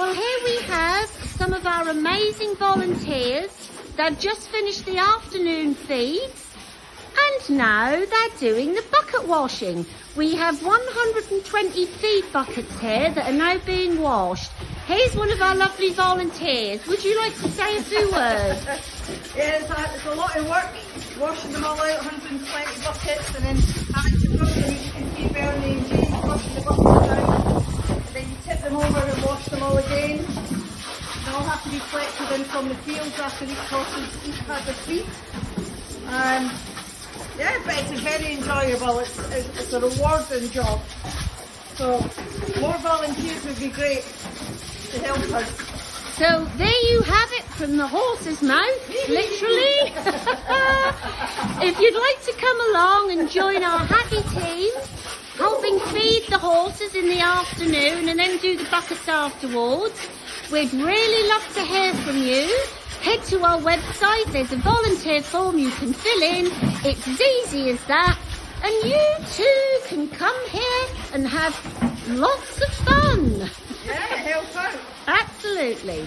Well, here we have some of our amazing volunteers. They've just finished the afternoon feeds and now they're doing the bucket washing. We have 120 feed buckets here that are now being washed. Here's one of our lovely volunteers. Would you like to say a few words? yes, uh, it's a lot of work washing them all out, 120 buckets, and then having to brush them. You can see Bernie and James washing the buckets out. And then you tip them over and wash them all again. Have to be collected in from the fields after each horse each had their feet. Um, yeah, but it's a very enjoyable. It's, it's, it's a rewarding job. So more volunteers would be great to help us. So there you have it from the horse's mouth, literally. if you'd like to come along and join our happy team, helping feed the horses in the afternoon and then do the buckets afterwards, we'd really love to hear from you. Head to our website, there's a volunteer form you can fill in. It's as easy as that. And you too can come here and have lots of fun. Yeah, help out. Absolutely.